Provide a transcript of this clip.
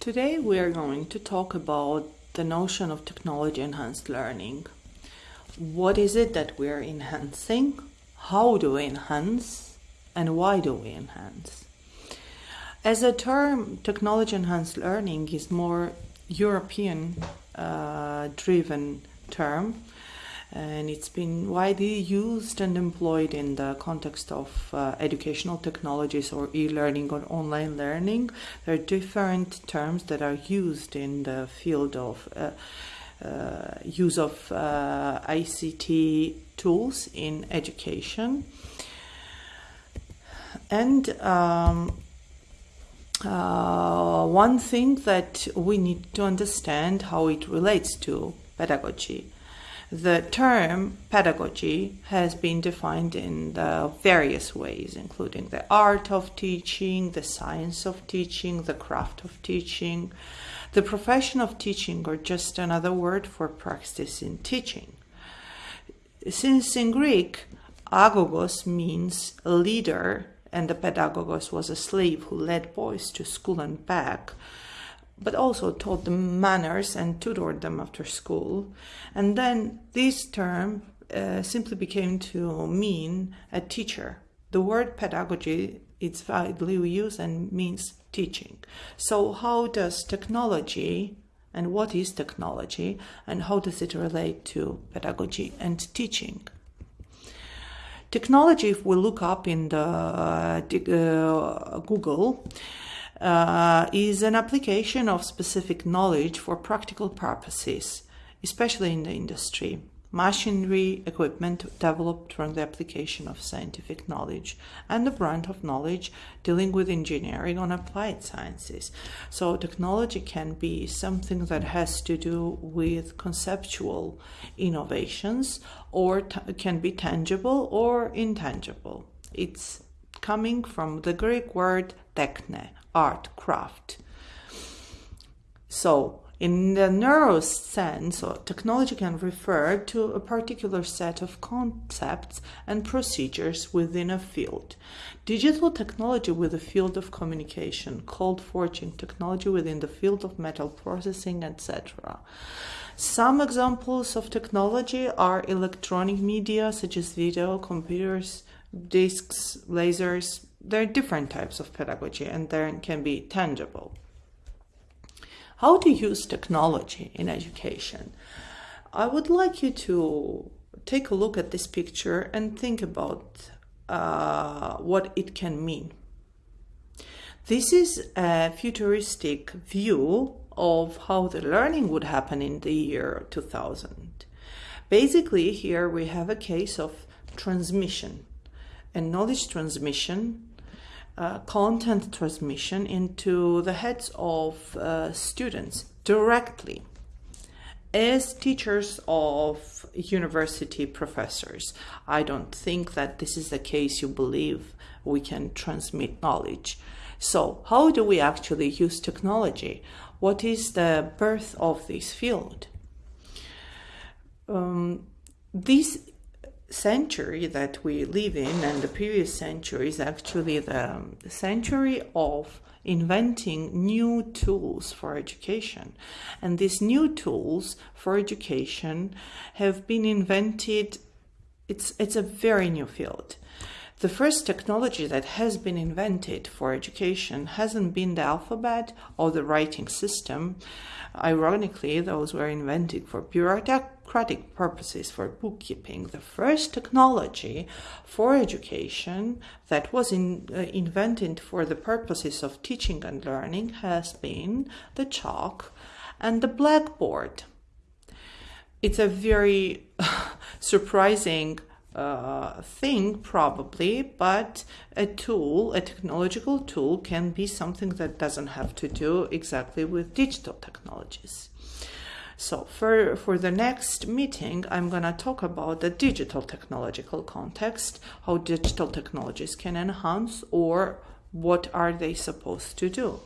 Today we are going to talk about the notion of technology enhanced learning. What is it that we are enhancing? How do we enhance? And why do we enhance? As a term, technology enhanced learning is more European uh, driven term and it's been widely used and employed in the context of uh, educational technologies or e-learning or online learning. There are different terms that are used in the field of uh, uh, use of uh, ICT tools in education. And um, uh, one thing that we need to understand how it relates to pedagogy the term pedagogy has been defined in various ways, including the art of teaching, the science of teaching, the craft of teaching, the profession of teaching, or just another word for practice in teaching. Since in Greek, agogos means leader, and the pedagogos was a slave who led boys to school and back, but also taught them manners and tutored them after school. And then this term uh, simply became to mean a teacher. The word pedagogy is widely used and means teaching. So how does technology and what is technology and how does it relate to pedagogy and teaching? Technology, if we look up in the uh, Google, uh, is an application of specific knowledge for practical purposes, especially in the industry. Machinery, equipment developed from the application of scientific knowledge, and the branch of knowledge dealing with engineering on applied sciences. So, technology can be something that has to do with conceptual innovations, or can be tangible or intangible. It's coming from the Greek word techne, art, craft. So, in the narrow sense, technology can refer to a particular set of concepts and procedures within a field. Digital technology with the field of communication, cold forging technology within the field of metal processing, etc. Some examples of technology are electronic media such as video, computers, discs, lasers, there are different types of pedagogy and there can be tangible. How to use technology in education? I would like you to take a look at this picture and think about uh, what it can mean. This is a futuristic view of how the learning would happen in the year 2000. Basically, here we have a case of transmission and knowledge transmission uh, content transmission into the heads of uh, students directly as teachers of university professors. I don't think that this is the case you believe we can transmit knowledge. So, how do we actually use technology? What is the birth of this field? Um, this century that we live in and the previous century is actually the, um, century of inventing new tools for education. And these new tools for education have been invented, it's, it's a very new field. The first technology that has been invented for education hasn't been the alphabet or the writing system. Ironically, those were invented for bureaucratic purposes, for bookkeeping. The first technology for education that was in, uh, invented for the purposes of teaching and learning has been the chalk and the blackboard. It's a very surprising uh, thing probably but a tool a technological tool can be something that doesn't have to do exactly with digital technologies. So for for the next meeting i'm going to talk about the digital technological context how digital technologies can enhance or what are they supposed to do